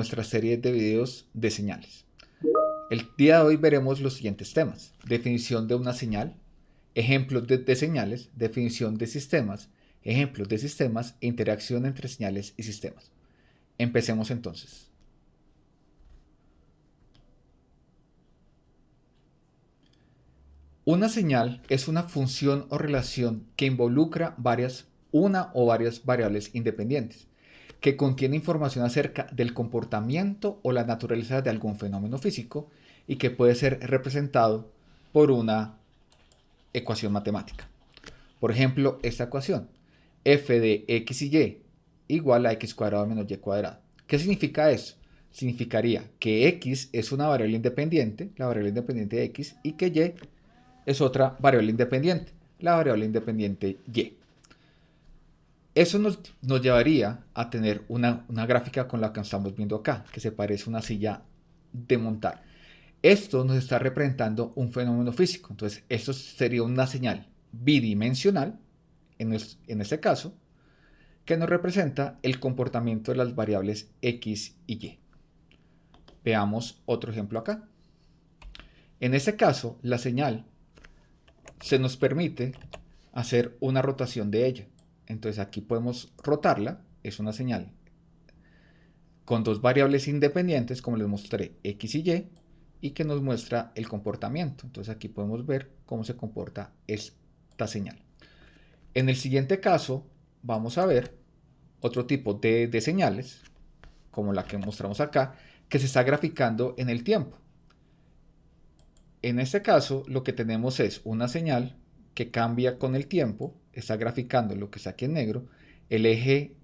nuestra serie de videos de señales. El día de hoy veremos los siguientes temas. Definición de una señal, ejemplos de, señales, definición de sistemas, ejemplos de sistemas e interacción entre señales y sistemas. Empecemos entonces. Una señal es una función o relación que involucra varias, una o varias variables independientes, que contiene información acerca del comportamiento o la naturaleza de algún fenómeno físico y que puede ser representado por una ecuación matemática. Por ejemplo, esta ecuación, f de x y y igual a x cuadrado menos y cuadrado. ¿Qué significa eso? Significaría que x es una variable independiente, la variable independiente de x, y que y es otra variable independiente, la variable independiente y. Eso nos, llevaría a tener una, gráfica con la que estamos viendo acá, que se parece a una silla de montar. Esto nos está representando un fenómeno físico. Entonces, esto sería una señal bidimensional, en, en este caso, que nos representa el comportamiento de las variables x y y. Veamos otro ejemplo acá. En este caso, la señal se nos permite hacer una rotación de ella. Entonces aquí podemos rotarla, es una señal con dos variables independientes, como les mostré, x y y, y que nos muestra el comportamiento. Entonces aquí podemos ver cómo se comporta esta señal. En el siguiente caso vamos a ver otro tipo de, señales, como la que mostramos acá, que se está graficando en el tiempo. En este caso, lo que tenemos es una señal que cambia con el tiempo, está graficando lo que está aquí en negro, el eje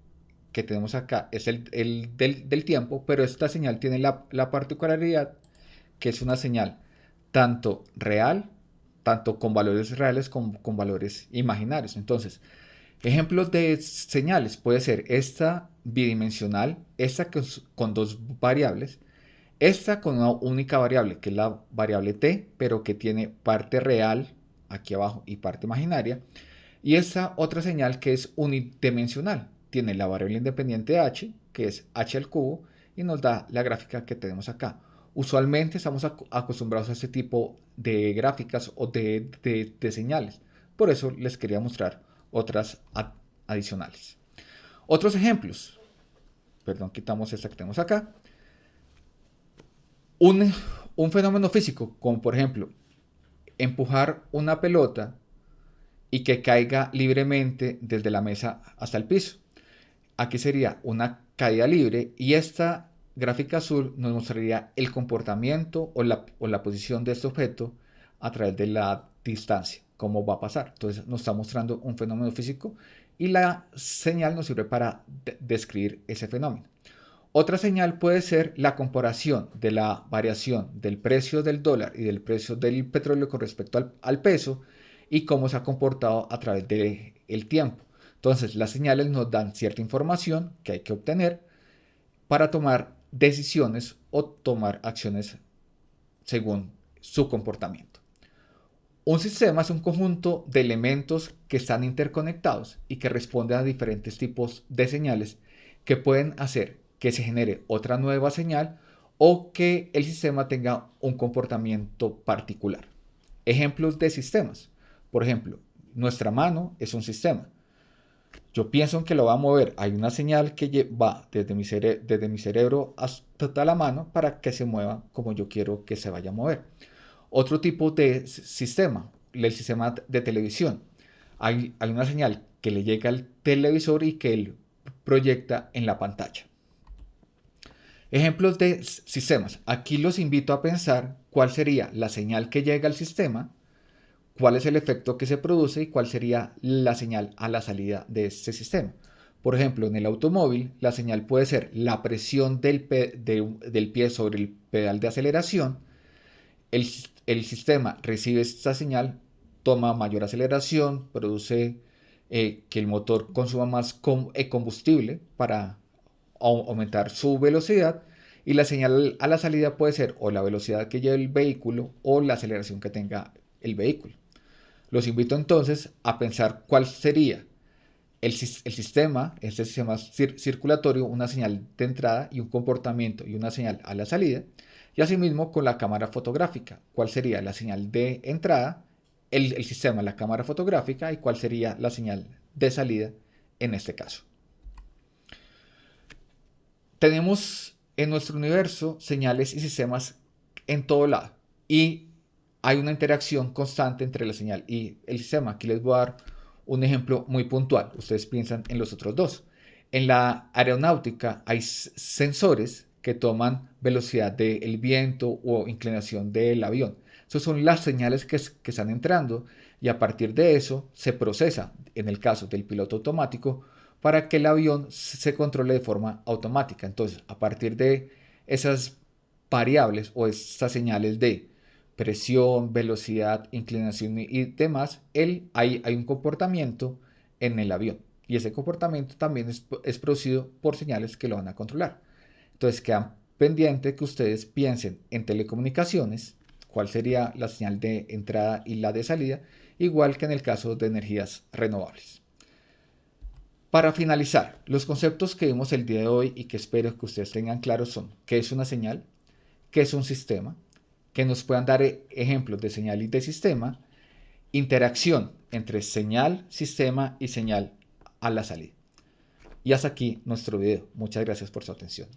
que tenemos acá es el, del, tiempo, pero esta señal tiene la, particularidad que es una señal tanto real, tanto con valores reales como con valores imaginarios. Entonces, ejemplos de señales puede ser esta bidimensional, esta con dos variables, esta con una única variable, que es la variable t, pero que tiene parte real aquí abajo y parte imaginaria. Y esta otra señal que es unidimensional. Tiene la variable independiente h, que es h al cubo, y nos da la gráfica que tenemos acá. Usualmente estamos acostumbrados a este tipo de gráficas o de, de señales. Por eso les quería mostrar otras adicionales. Otros ejemplos. Perdón, quitamos esta que tenemos acá un, fenómeno físico, como por ejemplo empujar una pelota y que caiga libremente desde la mesa hasta el piso. Aquí sería una caída libre y esta gráfica azul nos mostraría el comportamiento o la, o la posición de este objeto a través de la distancia, cómo va a pasar. Entonces nos está mostrando un fenómeno físico y la señal nos sirve para describir ese fenómeno. Otra señal puede ser la comparación de la variación del precio del dólar y del precio del petróleo con respecto al, peso y cómo se ha comportado a través del el tiempo. Entonces, las señales nos dan cierta información que hay que obtener para tomar decisiones o tomar acciones según su comportamiento. Un sistema es un conjunto de elementos que están interconectados y que responden a diferentes tipos de señales que pueden hacer que se genere otra nueva señal o que el sistema tenga un comportamiento particular. Ejemplos de sistemas. Por ejemplo, nuestra mano es un sistema. Yo pienso que lo va a mover. Hay una señal que va desde mi, desde mi cerebro hasta la mano para que se mueva como yo quiero que se vaya a mover. Otro tipo de sistema, el sistema de televisión. Hay, hay una señal que le llega al televisor y que él proyecta en la pantalla. Ejemplos de sistemas. Aquí los invito a pensar cuál sería la señal que llega al sistema, cuál es el efecto que se produce y cuál sería la señal a la salida de este sistema. Por ejemplo, en el automóvil, la señal puede ser la presión del, del pie sobre el pedal de aceleración. El, el, sistema recibe esta señal, toma mayor aceleración, produce eh, que el motor consuma más eh, combustible para aumentar su velocidad y la señal a la salida puede ser o la velocidad que lleve el vehículo o la aceleración que tenga el vehículo. Los invito entonces a pensar cuál sería el, sistema, este sistema circulatorio, una señal de entrada y un comportamiento y una señal a la salida. Y asimismo con la cámara fotográfica, cuál sería la señal de entrada, el, el sistema, la cámara fotográfica y cuál sería la señal de salida en este caso. Tenemos en nuestro universo señales y sistemas en todo lado y hay una interacción constante entre la señal y el sistema. Aquí les voy a dar un ejemplo muy puntual. Ustedes piensan en los otros dos. En la aeronáutica hay sensores que toman velocidad del viento o inclinación del avión. Esas son las señales que, que están entrando y a partir de eso se procesa, en el caso del piloto automático, para que el avión se controle de forma automática. Entonces, a partir de esas variables o esas señales de presión, velocidad, inclinación y demás, él, hay, hay un comportamiento en el avión. Y ese comportamiento también es, es, producido por señales que lo van a controlar. Entonces quedan pendiente que ustedes piensen en telecomunicaciones, cuál sería la señal de entrada y la de salida, igual que en el caso de energías renovables. Para finalizar, los conceptos que vimos el día de hoy y que espero que ustedes tengan claros son qué es una señal, qué es un sistema, que nos puedan dar e-, ejemplos de señal y de sistema, interacción entre señal, sistema y señal a la salida. Y hasta aquí nuestro video. Muchas gracias por su atención.